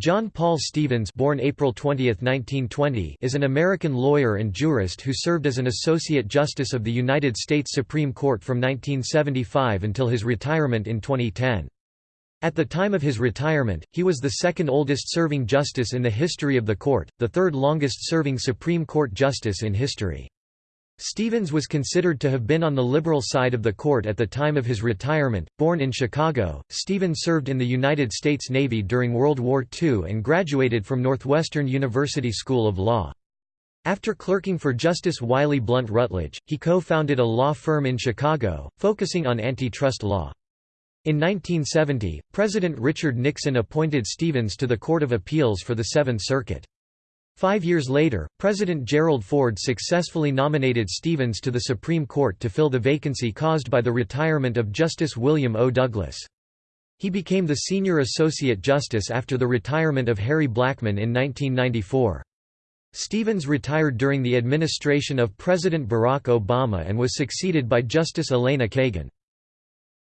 John Paul Stevens born April 20, 1920, is an American lawyer and jurist who served as an Associate Justice of the United States Supreme Court from 1975 until his retirement in 2010. At the time of his retirement, he was the second oldest serving justice in the history of the court, the third longest serving Supreme Court justice in history. Stevens was considered to have been on the liberal side of the court at the time of his retirement. Born in Chicago, Stevens served in the United States Navy during World War II and graduated from Northwestern University School of Law. After clerking for Justice Wiley Blunt Rutledge, he co-founded a law firm in Chicago, focusing on antitrust law. In 1970, President Richard Nixon appointed Stevens to the Court of Appeals for the Seventh Circuit. Five years later, President Gerald Ford successfully nominated Stevens to the Supreme Court to fill the vacancy caused by the retirement of Justice William O. Douglas. He became the senior associate justice after the retirement of Harry Blackmun in 1994. Stevens retired during the administration of President Barack Obama and was succeeded by Justice Elena Kagan.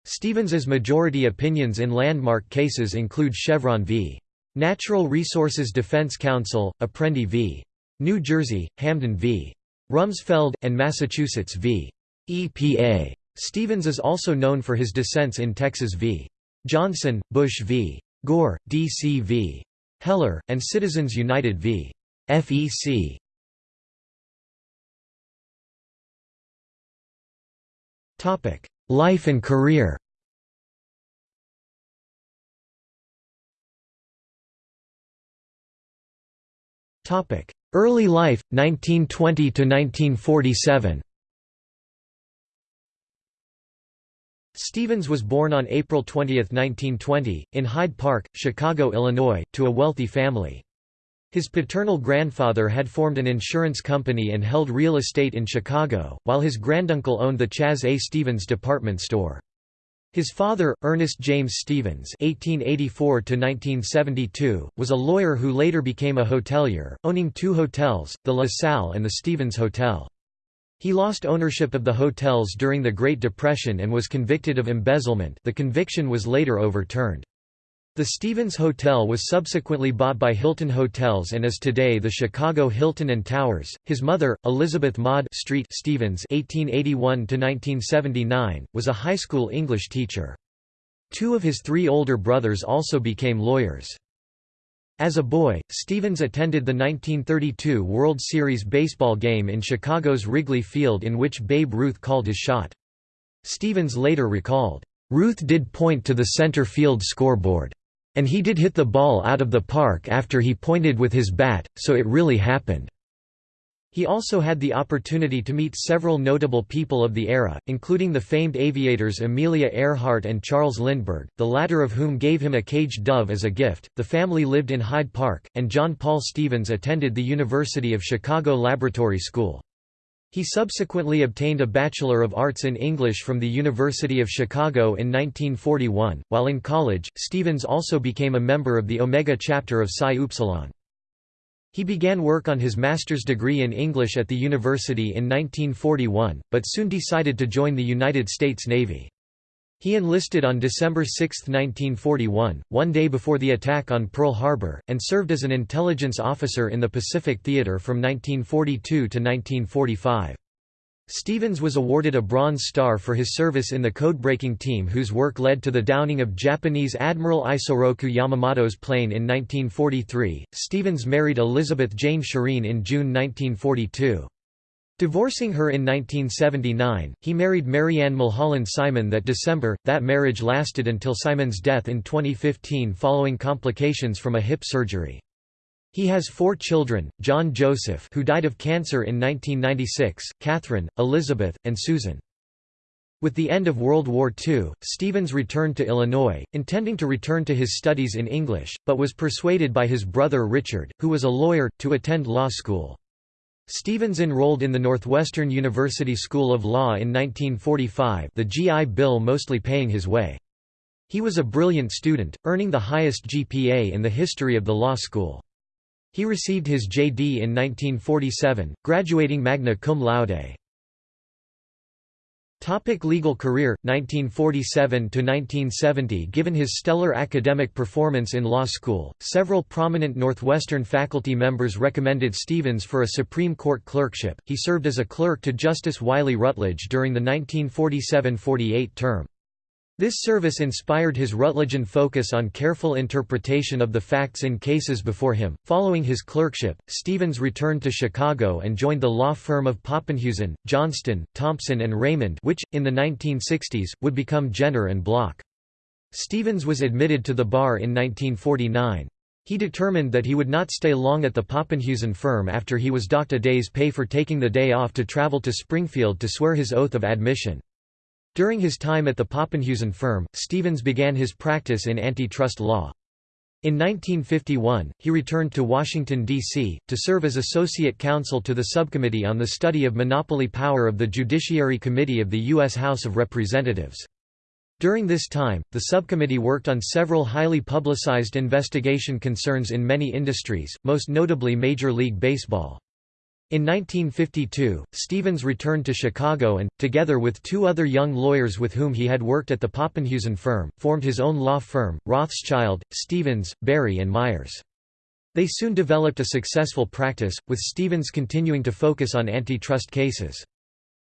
Stevens's majority opinions in landmark cases include Chevron v. Natural Resources Defense Council, Apprendi v. New Jersey, Hamdan v. Rumsfeld, and Massachusetts v. EPA. Stevens is also known for his dissents in Texas v. Johnson, Bush v. Gore, D.C. v. Heller, and Citizens United v. FEC. Life and career Early life, 1920 to 1947. Stevens was born on April 20, 1920, in Hyde Park, Chicago, Illinois, to a wealthy family. His paternal grandfather had formed an insurance company and held real estate in Chicago, while his granduncle owned the Chas A. Stevens department store. His father, Ernest James Stevens (1884–1972), was a lawyer who later became a hotelier, owning two hotels, the La Salle and the Stevens Hotel. He lost ownership of the hotels during the Great Depression and was convicted of embezzlement. The conviction was later overturned. The Stevens Hotel was subsequently bought by Hilton Hotels and is today the Chicago Hilton and Towers. His mother, Elizabeth Maud Street Stevens (1881–1979), was a high school English teacher. Two of his three older brothers also became lawyers. As a boy, Stevens attended the 1932 World Series baseball game in Chicago's Wrigley Field in which Babe Ruth called his shot. Stevens later recalled, "Ruth did point to the center field scoreboard. And he did hit the ball out of the park after he pointed with his bat, so it really happened." He also had the opportunity to meet several notable people of the era, including the famed aviators Amelia Earhart and Charles Lindbergh, the latter of whom gave him a caged dove as a gift. The family lived in Hyde Park, and John Paul Stevens attended the University of Chicago Laboratory School. He subsequently obtained a Bachelor of Arts in English from the University of Chicago in 1941. While in college, Stevens also became a member of the Omega chapter of Psi Upsilon. He began work on his master's degree in English at the university in 1941, but soon decided to join the United States Navy. He enlisted on December 6, 1941, one day before the attack on Pearl Harbor, and served as an intelligence officer in the Pacific Theater from 1942 to 1945. Stevens was awarded a Bronze Star for his service in the code-breaking team whose work led to the downing of Japanese Admiral Isoroku Yamamoto's plane in 1943. Stevens married Elizabeth Jane Sheeren in June 1942. Divorcing her in 1979, he married Marianne Mulholland Simon that December. That marriage lasted until Simon's death in 2015 following complications from a hip surgery. He has four children, John Joseph who died of cancer in 1996, Catherine, Elizabeth, and Susan. With the end of World War II, Stevens returned to Illinois, intending to return to his studies in English, but was persuaded by his brother Richard, who was a lawyer, to attend law school. Stevens enrolled in the Northwestern University School of Law in 1945 the GI Bill mostly paying his way. He was a brilliant student, earning the highest GPA in the history of the law school. He received his JD in 1947, graduating magna cum laude. Topic legal career 1947 to 1970 Given his stellar academic performance in law school several prominent Northwestern faculty members recommended Stevens for a Supreme Court clerkship. He served as a clerk to Justice Wiley Rutledge during the 1947–48 term this service inspired his Rutledgean focus on careful interpretation of the facts in cases before him. Following his clerkship, Stevens returned to Chicago and joined the law firm of Poppenhusen, Johnston, Thompson and Raymond which, in the 1960s, would become Jenner and Block. Stevens was admitted to the bar in 1949. He determined that he would not stay long at the Poppenhusen firm after he was docked a day's pay for taking the day off to travel to Springfield to swear his oath of admission. During his time at the Poppenhusen firm, Stevens began his practice in antitrust law. In 1951, he returned to Washington, D.C., to serve as Associate Counsel to the Subcommittee on the Study of Monopoly Power of the Judiciary Committee of the U.S. House of Representatives. During this time, the subcommittee worked on several highly publicized investigation concerns in many industries, most notably Major League Baseball. In 1952, Stevens returned to Chicago and, together with two other young lawyers with whom he had worked at the Poppenhusen firm, formed his own law firm, Rothschild, Stevens, Barry and Myers. They soon developed a successful practice, with Stevens continuing to focus on antitrust cases.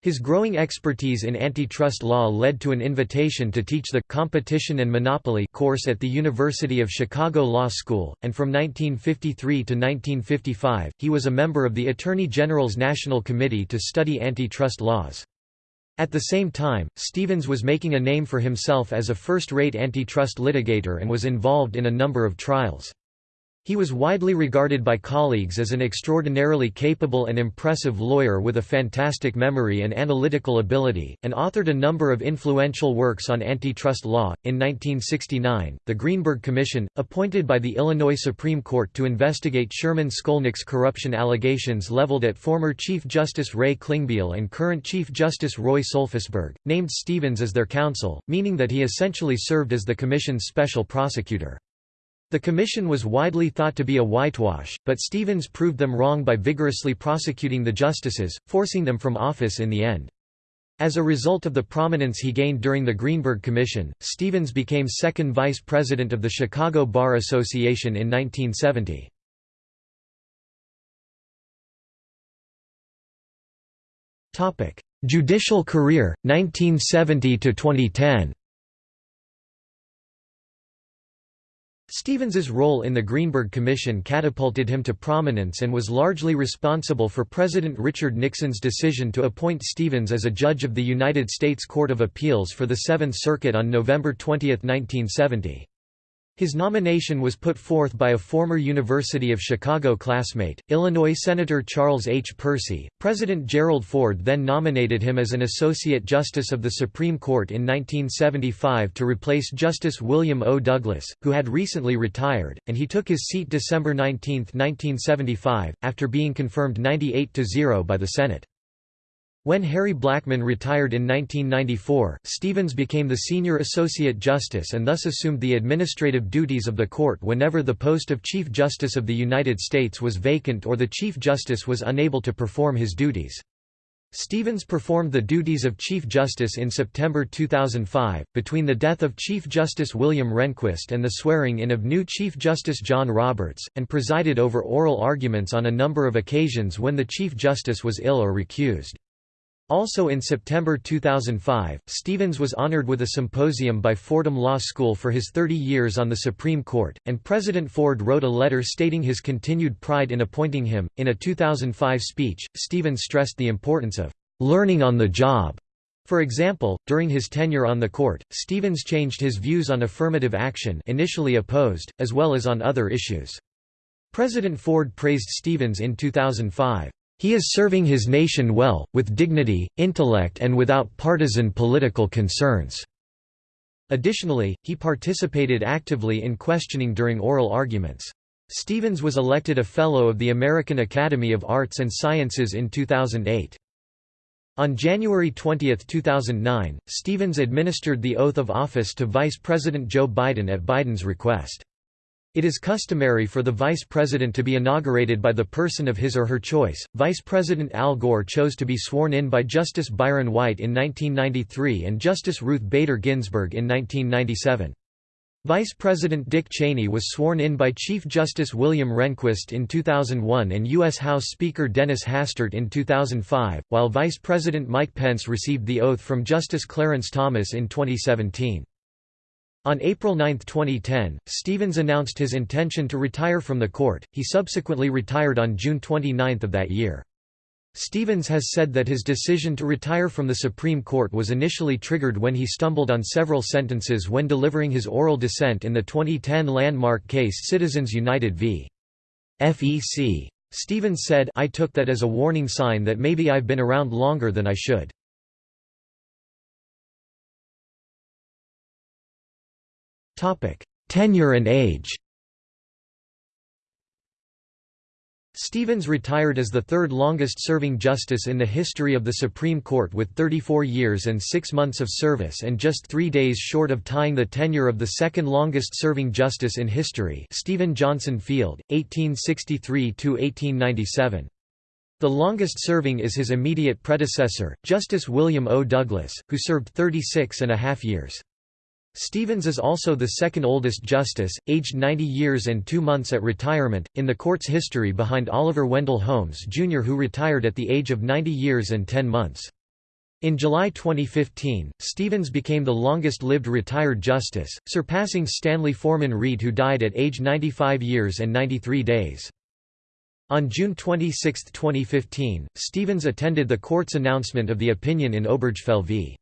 His growing expertise in antitrust law led to an invitation to teach the Competition and Monopoly course at the University of Chicago Law School, and from 1953 to 1955, he was a member of the Attorney General's National Committee to study antitrust laws. At the same time, Stevens was making a name for himself as a first-rate antitrust litigator and was involved in a number of trials. He was widely regarded by colleagues as an extraordinarily capable and impressive lawyer with a fantastic memory and analytical ability, and authored a number of influential works on antitrust law. In 1969, the Greenberg Commission, appointed by the Illinois Supreme Court to investigate Sherman Skolnick's corruption allegations leveled at former Chief Justice Ray Klingbeil and current Chief Justice Roy Solfisburg, named Stevens as their counsel, meaning that he essentially served as the Commission's special prosecutor. The commission was widely thought to be a whitewash, but Stevens proved them wrong by vigorously prosecuting the justices, forcing them from office in the end. As a result of the prominence he gained during the Greenberg Commission, Stevens became second vice president of the Chicago Bar Association in 1970. Judicial career, 1970–2010 Stevens's role in the Greenberg Commission catapulted him to prominence and was largely responsible for President Richard Nixon's decision to appoint Stevens as a judge of the United States Court of Appeals for the Seventh Circuit on November 20, 1970. His nomination was put forth by a former University of Chicago classmate, Illinois Senator Charles H. Percy. President Gerald Ford then nominated him as an Associate Justice of the Supreme Court in 1975 to replace Justice William O. Douglas, who had recently retired, and he took his seat December 19, 1975, after being confirmed 98–0 by the Senate. When Harry Blackmun retired in 1994, Stevens became the senior associate justice and thus assumed the administrative duties of the court whenever the post of Chief Justice of the United States was vacant or the Chief Justice was unable to perform his duties. Stevens performed the duties of Chief Justice in September 2005, between the death of Chief Justice William Rehnquist and the swearing-in of new Chief Justice John Roberts, and presided over oral arguments on a number of occasions when the Chief Justice was ill or recused. Also in September 2005, Stevens was honored with a symposium by Fordham Law School for his 30 years on the Supreme Court, and President Ford wrote a letter stating his continued pride in appointing him. In a 2005 speech, Stevens stressed the importance of learning on the job. For example, during his tenure on the court, Stevens changed his views on affirmative action initially opposed, as well as on other issues. President Ford praised Stevens in 2005. He is serving his nation well, with dignity, intellect and without partisan political concerns." Additionally, he participated actively in questioning during oral arguments. Stevens was elected a Fellow of the American Academy of Arts and Sciences in 2008. On January 20, 2009, Stevens administered the oath of office to Vice President Joe Biden at Biden's request. It is customary for the vice president to be inaugurated by the person of his or her choice. Vice President Al Gore chose to be sworn in by Justice Byron White in 1993 and Justice Ruth Bader Ginsburg in 1997. Vice President Dick Cheney was sworn in by Chief Justice William Rehnquist in 2001 and U.S. House Speaker Dennis Hastert in 2005, while Vice President Mike Pence received the oath from Justice Clarence Thomas in 2017. On April 9, 2010, Stevens announced his intention to retire from the court, he subsequently retired on June 29 of that year. Stevens has said that his decision to retire from the Supreme Court was initially triggered when he stumbled on several sentences when delivering his oral dissent in the 2010 landmark case Citizens United v. FEC. Stevens said I took that as a warning sign that maybe I've been around longer than I should. Tenure and age Stevens retired as the third longest-serving justice in the history of the Supreme Court with 34 years and six months of service and just three days short of tying the tenure of the second longest-serving justice in history Stephen Johnson Field, 1863–1897. The longest-serving is his immediate predecessor, Justice William O. Douglas, who served 36 and a half years. Stevens is also the second oldest justice, aged 90 years and two months at retirement, in the court's history behind Oliver Wendell Holmes Jr. who retired at the age of 90 years and 10 months. In July 2015, Stevens became the longest-lived retired justice, surpassing Stanley Forman Reed who died at age 95 years and 93 days. On June 26, 2015, Stevens attended the court's announcement of the opinion in Obergefell v.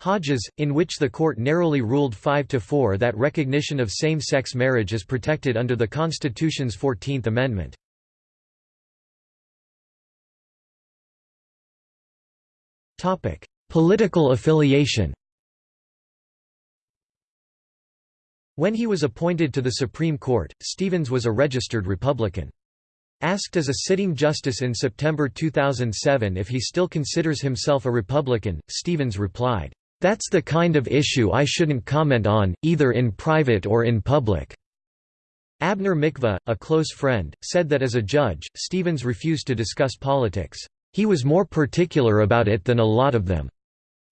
Hodges, in which the court narrowly ruled 5–4 that recognition of same-sex marriage is protected under the Constitution's Fourteenth Amendment. Political affiliation When he was appointed to the Supreme Court, Stevens was a registered Republican. Asked as a sitting justice in September 2007 if he still considers himself a Republican, Stevens replied, that's the kind of issue I shouldn't comment on, either in private or in public." Abner Mikva, a close friend, said that as a judge, Stevens refused to discuss politics. He was more particular about it than a lot of them.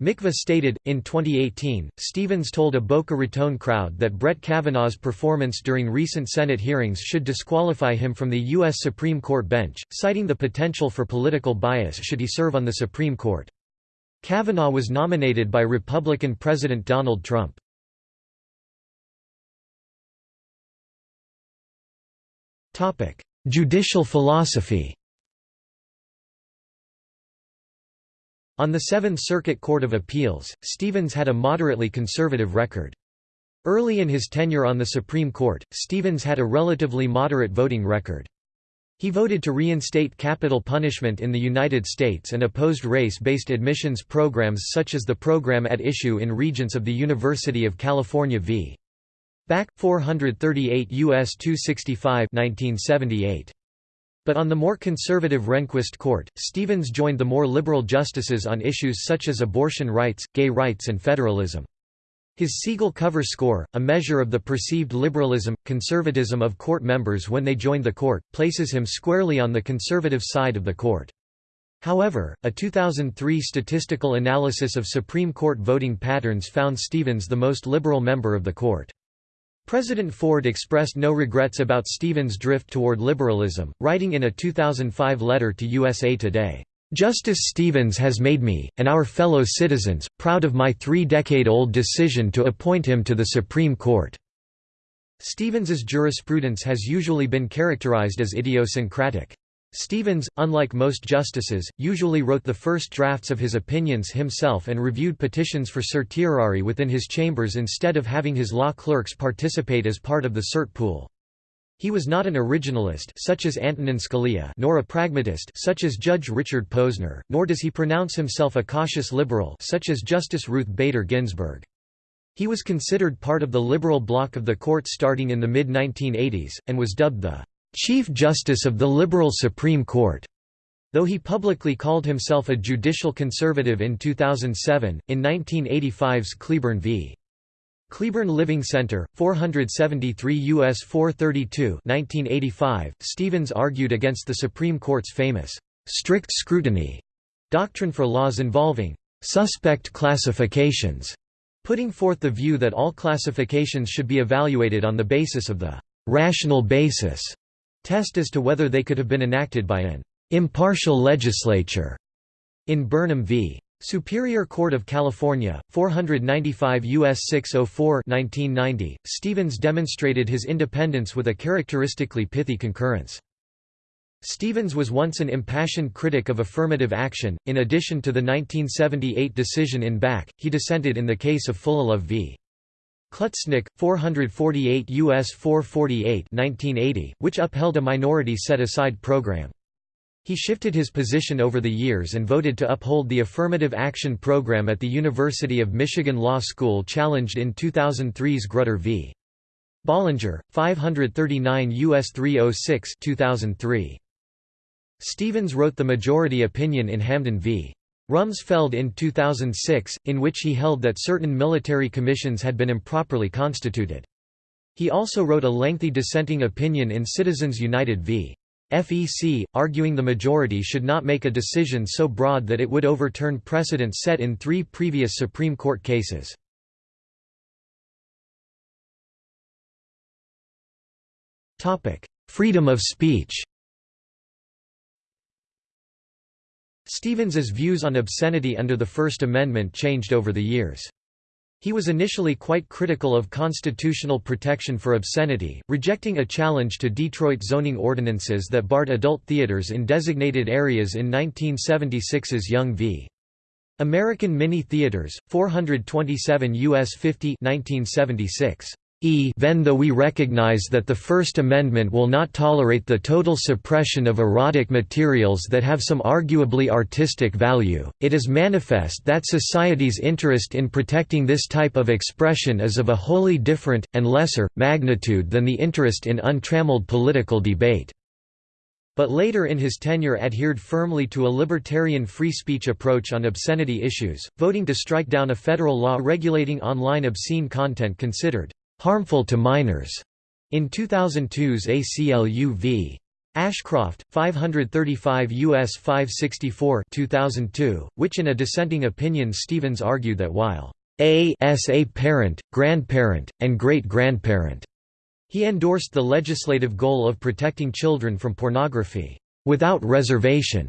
Mikva stated, in 2018, Stevens told a Boca Raton crowd that Brett Kavanaugh's performance during recent Senate hearings should disqualify him from the U.S. Supreme Court bench, citing the potential for political bias should he serve on the Supreme Court. Kavanaugh was nominated by Republican President Donald Trump. Judicial philosophy On the Seventh Circuit Court of Appeals, Stevens had a moderately conservative record. Early in his tenure on the Supreme Court, Stevens had a relatively moderate voting record. He voted to reinstate capital punishment in the United States and opposed race-based admissions programs such as the program at issue in Regents of the University of California v. Back, 438 U.S. 265 1978. But on the more conservative Rehnquist court, Stevens joined the more liberal justices on issues such as abortion rights, gay rights and federalism. His Segal-Cover score, a measure of the perceived liberalism, conservatism of court members when they joined the court, places him squarely on the conservative side of the court. However, a 2003 statistical analysis of Supreme Court voting patterns found Stevens the most liberal member of the court. President Ford expressed no regrets about Stevens' drift toward liberalism, writing in a 2005 letter to USA Today, Justice Stevens has made me, and our fellow citizens, proud of my three-decade-old decision to appoint him to the Supreme Court." Stevens's jurisprudence has usually been characterized as idiosyncratic. Stevens, unlike most justices, usually wrote the first drafts of his opinions himself and reviewed petitions for certiorari within his chambers instead of having his law clerks participate as part of the cert pool. He was not an originalist such as Antonin Scalia nor a pragmatist such as Judge Richard Posner, nor does he pronounce himself a cautious liberal such as Justice Ruth Bader Ginsburg. He was considered part of the liberal bloc of the court starting in the mid-1980s, and was dubbed the "'Chief Justice of the Liberal Supreme Court' though he publicly called himself a judicial conservative in 2007, in 1985's Cleburne v. Cleburne Living Center, 473 U.S. 432 1985. Stevens argued against the Supreme Court's famous, "'strict scrutiny' doctrine for laws involving "'suspect classifications' putting forth the view that all classifications should be evaluated on the basis of the "'rational basis' test as to whether they could have been enacted by an "'impartial legislature' in Burnham v. Superior Court of California, 495 U.S. 604 1990, Stevens demonstrated his independence with a characteristically pithy concurrence. Stevens was once an impassioned critic of affirmative action. In addition to the 1978 decision in Bakke, he dissented in the case of Fullilove v. Klutznick, 448 U.S. 448 1980, which upheld a minority set-aside program. He shifted his position over the years and voted to uphold the affirmative action program at the University of Michigan Law School challenged in 2003's Grutter v. Bollinger, 539 U.S. 306 2003. Stevens wrote the majority opinion in Hamdan v. Rumsfeld in 2006, in which he held that certain military commissions had been improperly constituted. He also wrote a lengthy dissenting opinion in Citizens United v. FEC, arguing the majority should not make a decision so broad that it would overturn precedents set in three previous Supreme Court cases. Freedom of speech Stevens's views on obscenity under the First Amendment changed over the years. He was initially quite critical of constitutional protection for obscenity, rejecting a challenge to Detroit zoning ordinances that barred adult theaters in designated areas in 1976's Young v. American Mini Theaters, 427 U.S. 50 1976 even though we recognize that the First Amendment will not tolerate the total suppression of erotic materials that have some arguably artistic value, it is manifest that society's interest in protecting this type of expression is of a wholly different, and lesser, magnitude than the interest in untrammeled political debate. But later in his tenure adhered firmly to a libertarian free speech approach on obscenity issues, voting to strike down a federal law regulating online obscene content considered harmful to minors in 2002's ACLU v. Ashcroft, 535 U.S. 564 2002, which in a dissenting opinion Stevens argued that while a s a parent, grandparent, and great-grandparent, he endorsed the legislative goal of protecting children from pornography, without reservation.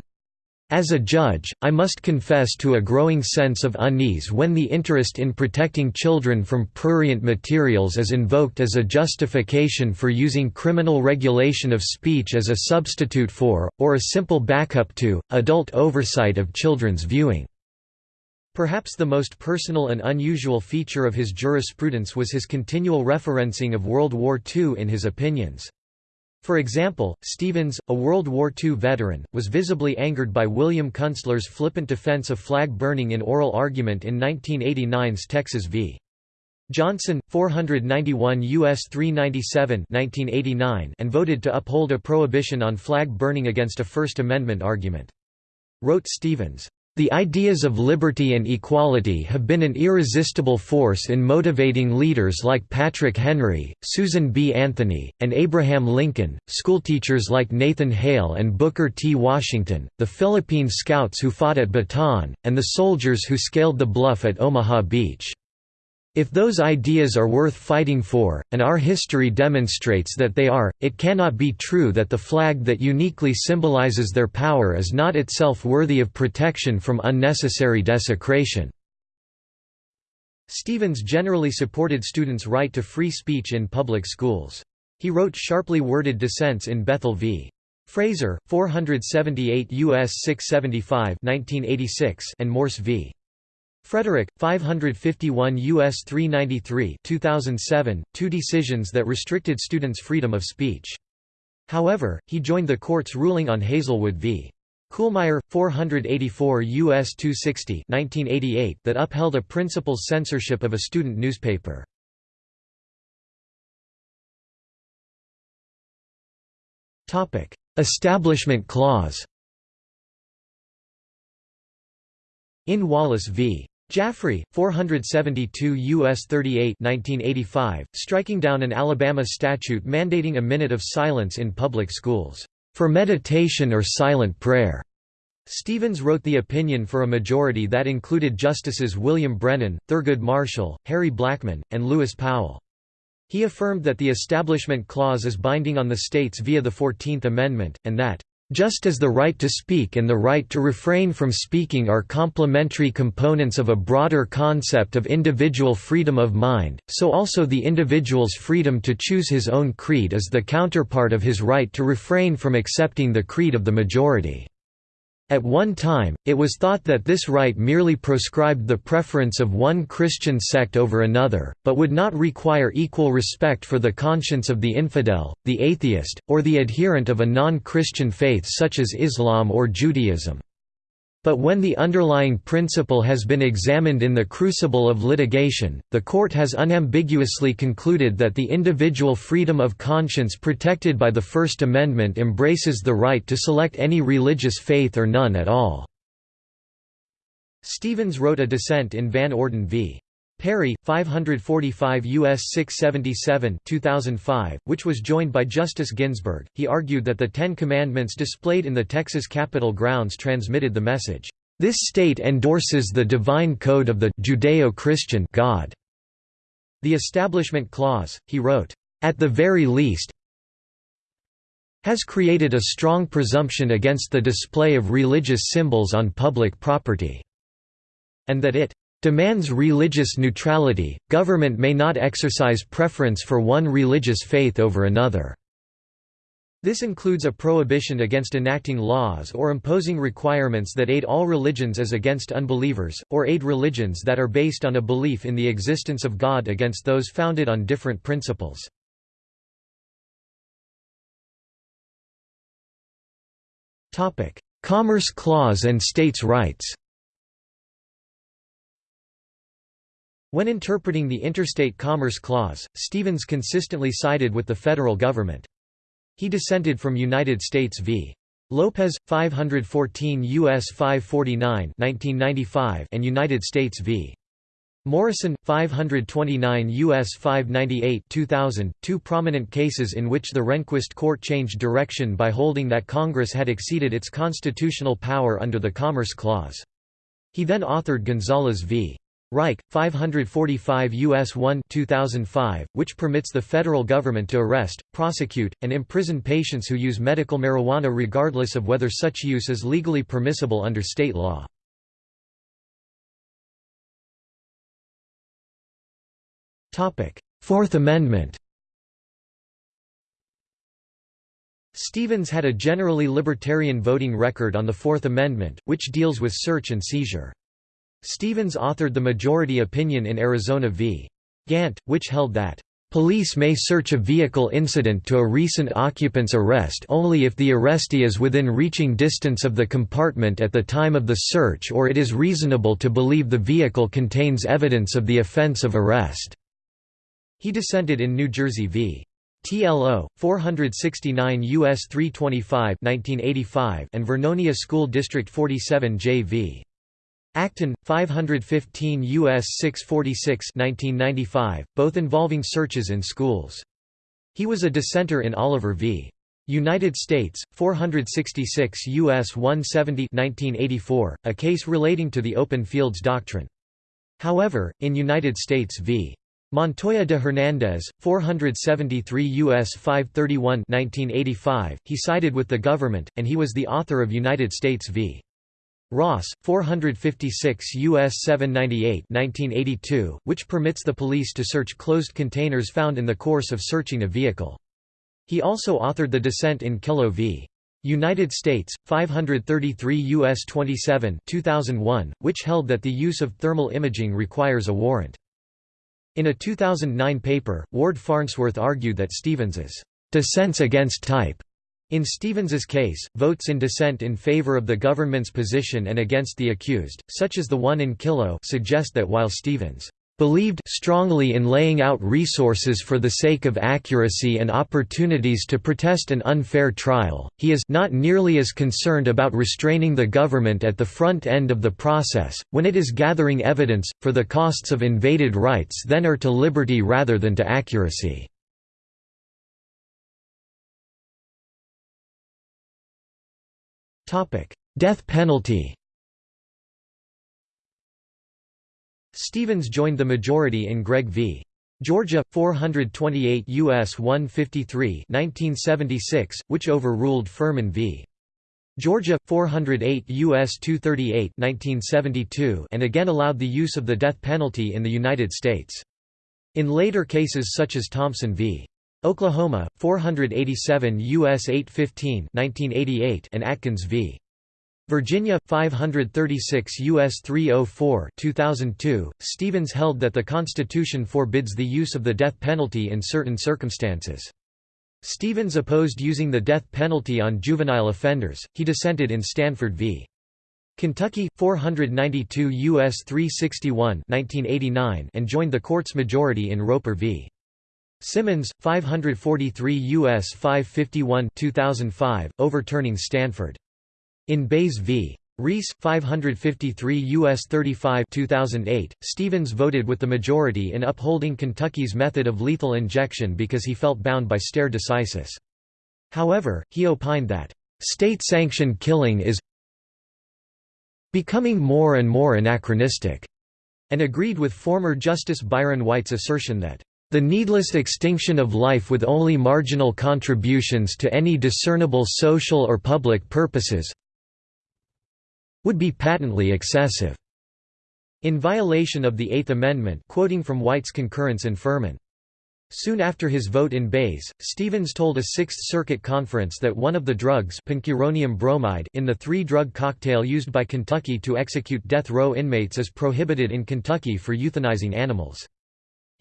As a judge, I must confess to a growing sense of unease when the interest in protecting children from prurient materials is invoked as a justification for using criminal regulation of speech as a substitute for, or a simple backup to, adult oversight of children's viewing. Perhaps the most personal and unusual feature of his jurisprudence was his continual referencing of World War II in his opinions. For example, Stevens, a World War II veteran, was visibly angered by William Kunstler's flippant defense of flag burning in oral argument in 1989's Texas v. Johnson, 491 U.S. 397 1989 and voted to uphold a prohibition on flag burning against a First Amendment argument. Wrote Stevens, the ideas of liberty and equality have been an irresistible force in motivating leaders like Patrick Henry, Susan B. Anthony, and Abraham Lincoln, schoolteachers like Nathan Hale and Booker T. Washington, the Philippine Scouts who fought at Bataan, and the soldiers who scaled the bluff at Omaha Beach. If those ideas are worth fighting for, and our history demonstrates that they are, it cannot be true that the flag that uniquely symbolizes their power is not itself worthy of protection from unnecessary desecration." Stevens generally supported students' right to free speech in public schools. He wrote sharply worded dissents in Bethel v. Fraser, 478 U.S. 675 1986 and Morse v. Frederick, 551 U.S. 393 2007, two decisions that restricted students' freedom of speech. However, he joined the court's ruling on Hazelwood v. Kuhlmeier, 484 U.S. 260 1988 that upheld a principal's censorship of a student newspaper. Establishment Clause In Wallace v. Jaffree, 472 U.S. 38 1985, striking down an Alabama statute mandating a minute of silence in public schools, "...for meditation or silent prayer." Stevens wrote the opinion for a majority that included Justices William Brennan, Thurgood Marshall, Harry Blackmun, and Lewis Powell. He affirmed that the Establishment Clause is binding on the states via the Fourteenth Amendment, and that, "...just as the right to speak and the right to refrain from speaking are complementary components of a broader concept of individual freedom of mind, so also the individual's freedom to choose his own creed is the counterpart of his right to refrain from accepting the creed of the majority." At one time, it was thought that this right merely proscribed the preference of one Christian sect over another, but would not require equal respect for the conscience of the infidel, the atheist, or the adherent of a non-Christian faith such as Islam or Judaism. But when the underlying principle has been examined in the crucible of litigation, the court has unambiguously concluded that the individual freedom of conscience protected by the First Amendment embraces the right to select any religious faith or none at all. Stevens wrote a dissent in Van Orden v. Perry, 545 U.S. 677 2005, which was joined by Justice Ginsburg, he argued that the Ten Commandments displayed in the Texas Capitol grounds transmitted the message, "...this state endorses the divine code of the Judeo-Christian God." The Establishment Clause, he wrote, "...at the very least has created a strong presumption against the display of religious symbols on public property," and that it demands religious neutrality, government may not exercise preference for one religious faith over another. This includes a prohibition against enacting laws or imposing requirements that aid all religions as against unbelievers, or aid religions that are based on a belief in the existence of God against those founded on different principles. Commerce Clause and states' rights When interpreting the Interstate Commerce Clause, Stevens consistently sided with the federal government. He dissented from United States v. Lopez 514 US 549 1995 and United States v. Morrison 529 US 598 2000 two prominent cases in which the Rehnquist court changed direction by holding that Congress had exceeded its constitutional power under the Commerce Clause. He then authored Gonzales v. Reich, 545 U.S. 1 2005, which permits the federal government to arrest, prosecute, and imprison patients who use medical marijuana regardless of whether such use is legally permissible under state law. Fourth Amendment Stevens had a generally libertarian voting record on the Fourth Amendment, which deals with search and seizure. Stevens authored the majority opinion in Arizona v. Gant, which held that, "...police may search a vehicle incident to a recent occupant's arrest only if the arrestee is within reaching distance of the compartment at the time of the search or it is reasonable to believe the vehicle contains evidence of the offense of arrest." He dissented in New Jersey v. TLO 469 US 325 1985 and Vernonia School District 47 JV Acton, 515 U.S. 646 1995, both involving searches in schools. He was a dissenter in Oliver v. United States, 466 U.S. 170 1984, a case relating to the open fields doctrine. However, in United States v. Montoya de Hernandez, 473 U.S. 531 1985, he sided with the government, and he was the author of United States v. Ross, 456 U.S. 798 1982, which permits the police to search closed containers found in the course of searching a vehicle. He also authored the dissent in Kyllo v. United States, 533 U.S. 27 2001, which held that the use of thermal imaging requires a warrant. In a 2009 paper, Ward Farnsworth argued that Stevens's dissents against type in Stevens's case, votes in dissent in favor of the government's position and against the accused, such as the one in Kyllo suggest that while Stevens believed strongly in laying out resources for the sake of accuracy and opportunities to protest an unfair trial, he is not nearly as concerned about restraining the government at the front end of the process, when it is gathering evidence, for the costs of invaded rights then are to liberty rather than to accuracy. Death penalty Stevens joined the majority in Gregg v. Georgia 428 US 153 1976 which overruled Furman v. Georgia 408 US 238 1972 and again allowed the use of the death penalty in the United States. In later cases such as Thompson v. Oklahoma 487 US 815 1988 and Atkins v. Virginia 536 US 304 2002 Stevens held that the Constitution forbids the use of the death penalty in certain circumstances. Stevens opposed using the death penalty on juvenile offenders. He dissented in Stanford v. Kentucky 492 US 361 1989 and joined the court's majority in Roper v Simmons 543 US 551 2005 overturning Stanford in Baze v. Rees, 553 U.S. 35 2008, Stevens voted with the majority in upholding Kentucky's method of lethal injection because he felt bound by stare decisis. However, he opined that, "...state-sanctioned killing is becoming more and more anachronistic," and agreed with former Justice Byron White's assertion that, the needless extinction of life with only marginal contributions to any discernible social or public purposes would be patently excessive. In violation of the Eighth Amendment quoting from White's concurrence in Furman. Soon after his vote in Baze, Stevens told a Sixth Circuit conference that one of the drugs pancuronium bromide in the three-drug cocktail used by Kentucky to execute death row inmates is prohibited in Kentucky for euthanizing animals.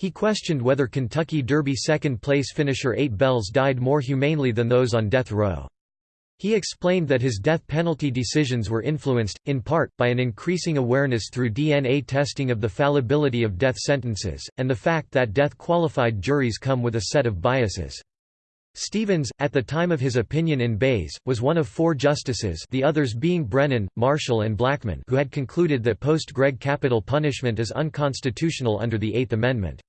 He questioned whether Kentucky Derby second-place finisher Eight Belles died more humanely than those on death row. He explained that his death penalty decisions were influenced, in part, by an increasing awareness through DNA testing of the fallibility of death sentences, and the fact that death-qualified juries come with a set of biases. Stevens, at the time of his opinion in Baze, was one of four justices the others being Brennan, Marshall and Blackmun who had concluded that post-Gregg capital punishment is unconstitutional under the Eighth Amendment.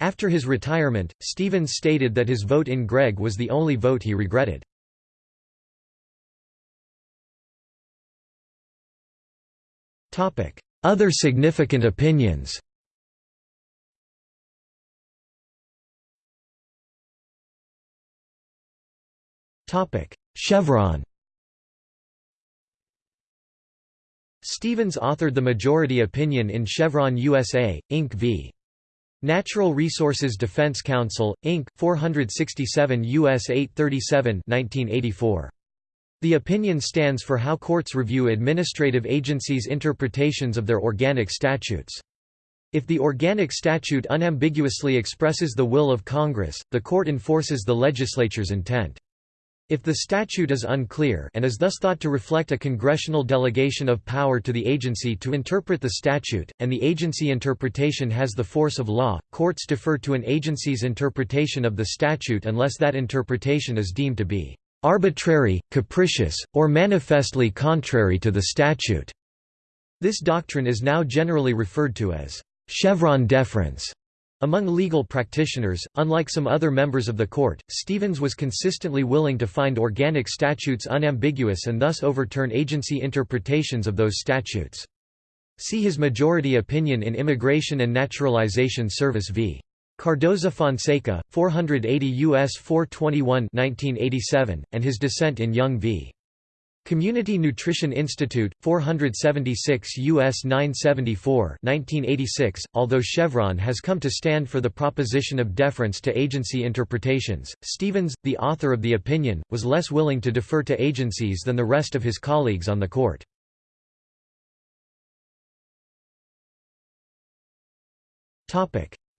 After his retirement, Stevens stated that his vote in Gregg was the only vote he regretted. Other significant opinions Chevron Stevens authored the majority opinion in Chevron USA, Inc. v. Natural Resources Defense Council, Inc., 467 U.S. 837 1984. The opinion stands for how courts review administrative agencies' interpretations of their organic statutes. If the organic statute unambiguously expresses the will of Congress, the court enforces the legislature's intent. If the statute is unclear and is thus thought to reflect a congressional delegation of power to the agency to interpret the statute, and the agency interpretation has the force of law, courts defer to an agency's interpretation of the statute unless that interpretation is deemed to be arbitrary, capricious, or manifestly contrary to the statute. This doctrine is now generally referred to as Chevron deference. Among legal practitioners, unlike some other members of the court, Stevens was consistently willing to find organic statutes unambiguous and thus overturn agency interpretations of those statutes. See his majority opinion in Immigration and Naturalization Service v. Cardoza Fonseca, 480 U.S. 421 1987, and his dissent in Young v. Community Nutrition Institute, 476 U.S. 974 1986. .Although Chevron has come to stand for the proposition of deference to agency interpretations, Stevens, the author of the opinion, was less willing to defer to agencies than the rest of his colleagues on the court.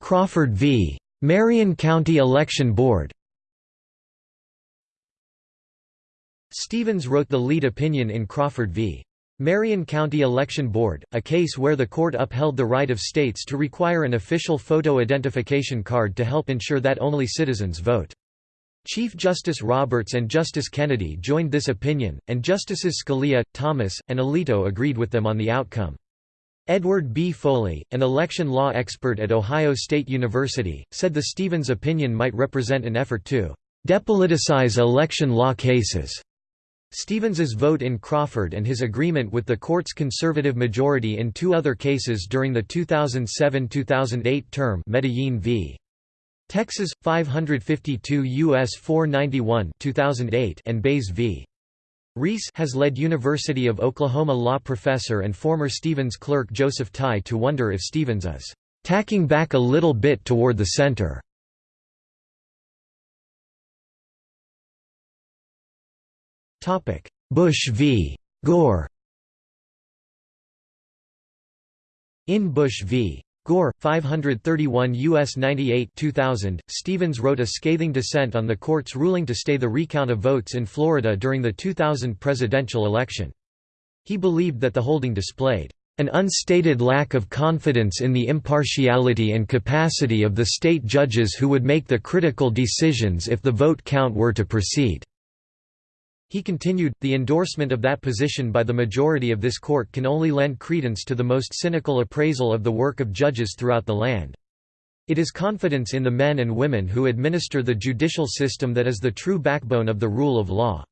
Crawford v. Marion County Election Board Stevens wrote the lead opinion in Crawford v. Marion County Election Board, a case where the court upheld the right of states to require an official photo identification card to help ensure that only citizens vote. Chief Justice Roberts and Justice Kennedy joined this opinion, and Justices Scalia, Thomas, and Alito agreed with them on the outcome. Edward B. Foley, an election law expert at Ohio State University, said the Stevens opinion might represent an effort to depoliticize election law cases. Stevens's vote in Crawford and his agreement with the court's conservative majority in two other cases during the 2007–2008 term Medellin v. Texas 552 US 491 2008 and Baze v. Rees has led University of Oklahoma law professor and former Stevens clerk Joseph Thai to wonder if Stevens is tacking back a little bit toward the center. Bush v. Gore In Bush v. Gore, 531 U.S. 98 2000, Stevens wrote a scathing dissent on the court's ruling to stay the recount of votes in Florida during the 2000 presidential election. He believed that the holding displayed an unstated lack of confidence in the impartiality and capacity of the state judges who would make the critical decisions if the vote count were to proceed. He continued, the endorsement of that position by the majority of this court can only lend credence to the most cynical appraisal of the work of judges throughout the land. It is confidence in the men and women who administer the judicial system that is the true backbone of the rule of law.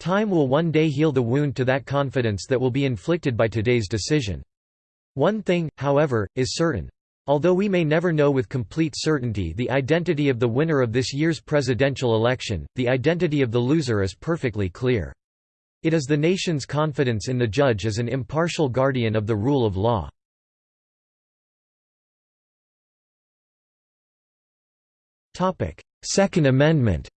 Time will one day heal the wound to that confidence that will be inflicted by today's decision. One thing, however, is certain. Although we may never know with complete certainty the identity of the winner of this year's presidential election, the identity of the loser is perfectly clear. It is the nation's confidence in the judge as an impartial guardian of the rule of law. Second Amendment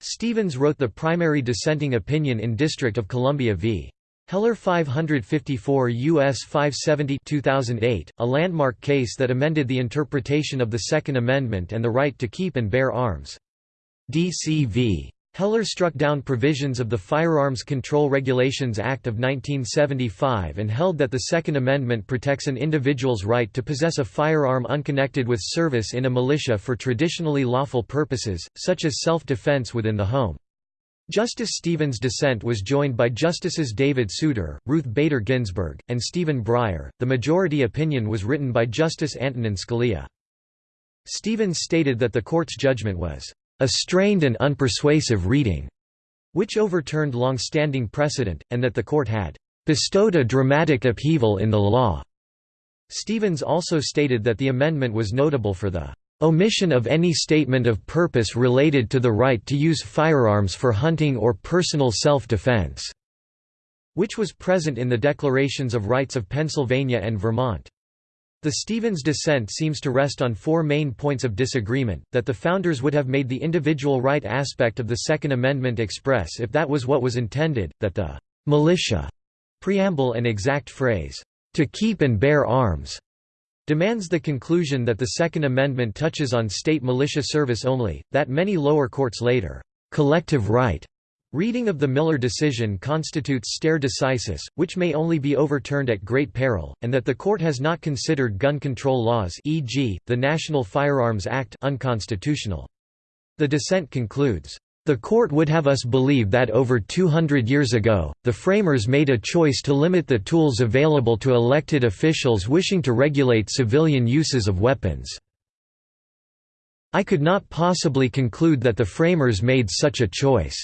Stevens wrote the primary dissenting opinion in District of Columbia v. Heller 554 U.S. 570 2008, a landmark case that amended the interpretation of the Second Amendment and the right to keep and bear arms. D.C.V. Heller struck down provisions of the Firearms Control Regulations Act of 1975 and held that the Second Amendment protects an individual's right to possess a firearm unconnected with service in a militia for traditionally lawful purposes, such as self-defense within the home. Justice Stevens' dissent was joined by Justices David Souter, Ruth Bader Ginsburg, and Stephen Breyer. The majority opinion was written by Justice Antonin Scalia. Stevens stated that the court's judgment was a strained and unpersuasive reading, which overturned long-standing precedent, and that the court had bestowed a dramatic upheaval in the law. Stevens also stated that the amendment was notable for the Omission of any statement of purpose related to the right to use firearms for hunting or personal self-defense", which was present in the Declarations of Rights of Pennsylvania and Vermont. The Stevens dissent seems to rest on four main points of disagreement, that the Founders would have made the individual right aspect of the Second Amendment express if that was what was intended, that the «militia» preamble and exact phrase, «to keep and bear arms» demands the conclusion that the Second Amendment touches on state militia service only, that many lower courts later collective right reading of the Miller decision constitutes stare decisis, which may only be overturned at great peril, and that the court has not considered gun control laws e.g., the National Firearms Act unconstitutional. The dissent concludes, the court would have us believe that over 200 years ago, the framers made a choice to limit the tools available to elected officials wishing to regulate civilian uses of weapons. I could not possibly conclude that the framers made such a choice.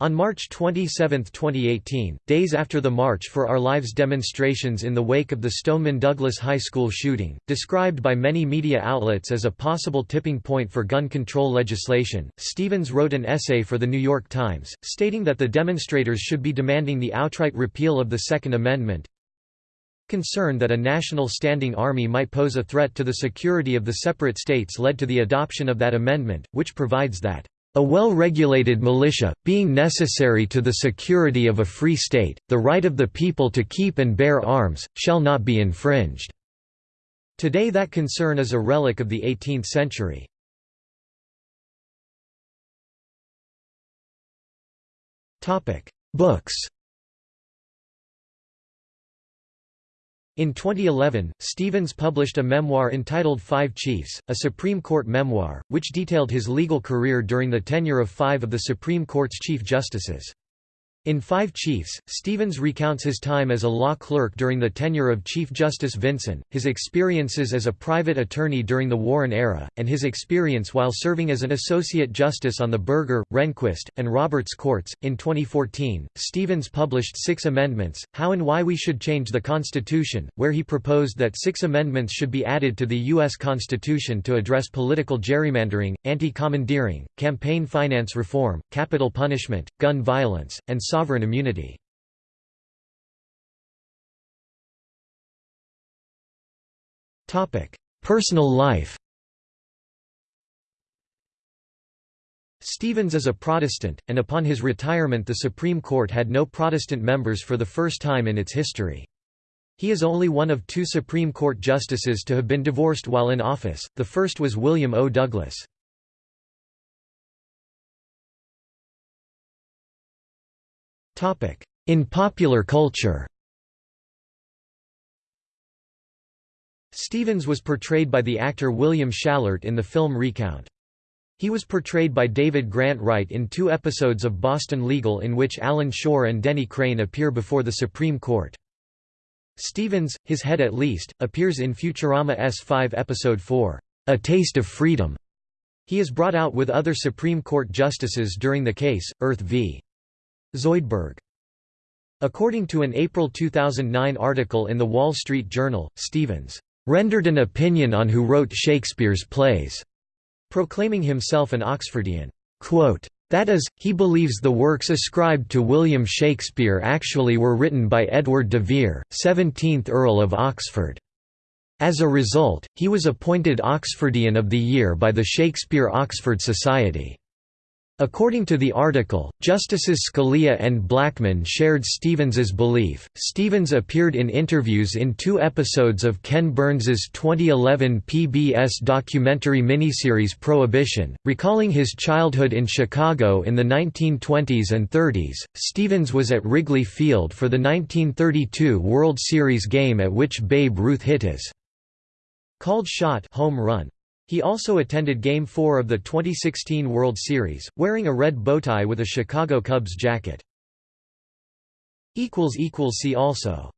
On March 27, 2018, days after the March for Our Lives demonstrations in the wake of the Stoneman Douglas High School shooting, described by many media outlets as a possible tipping point for gun control legislation, Stevens wrote an essay for The New York Times, stating that the demonstrators should be demanding the outright repeal of the Second Amendment, Concern that a national standing army might pose a threat to the security of the separate states led to the adoption of that amendment, which provides that a well-regulated militia, being necessary to the security of a free state, the right of the people to keep and bear arms, shall not be infringed." Today that concern is a relic of the 18th century. Books In 2011, Stevens published a memoir entitled Five Chiefs, a Supreme Court memoir, which detailed his legal career during the tenure of five of the Supreme Court's Chief Justices. In Five Chiefs, Stevens recounts his time as a law clerk during the tenure of Chief Justice Vinson, his experiences as a private attorney during the Warren era, and his experience while serving as an associate justice on the Burger, Rehnquist, and Roberts courts. In 2014, Stevens published Six Amendments How and Why We Should Change the Constitution, where he proposed that six amendments should be added to the U.S. Constitution to address political gerrymandering, anti commandeering, campaign finance reform, capital punishment, gun violence, and sovereign immunity. Personal life Stevens is a Protestant, and upon his retirement the Supreme Court had no Protestant members for the first time in its history. He is only one of two Supreme Court justices to have been divorced while in office, the first was William O. Douglas. In popular culture Stevens was portrayed by the actor William Schallert in the film Recount. He was portrayed by David Grant Wright in two episodes of Boston Legal in which Alan Shore and Denny Crane appear before the Supreme Court. Stevens, his head at least, appears in Futurama S5 Episode 4, A Taste of Freedom. He is brought out with other Supreme Court justices during the case, Earth v. Zoidberg. According to an April 2009 article in The Wall Street Journal, Stevens rendered an opinion on who wrote Shakespeare's plays, proclaiming himself an Oxfordian. Quote, that is, he believes the works ascribed to William Shakespeare actually were written by Edward de Vere, 17th Earl of Oxford. As a result, he was appointed Oxfordian of the Year by the Shakespeare-Oxford Society. According to the article, Justices Scalia and Blackmun shared Stevens's belief. Stevens appeared in interviews in two episodes of Ken Burns's 2011 PBS documentary miniseries Prohibition, recalling his childhood in Chicago in the 1920s and 30s. Stevens was at Wrigley Field for the 1932 World Series game at which Babe Ruth hit his called shot home run. He also attended Game 4 of the 2016 World Series, wearing a red bowtie with a Chicago Cubs jacket. See also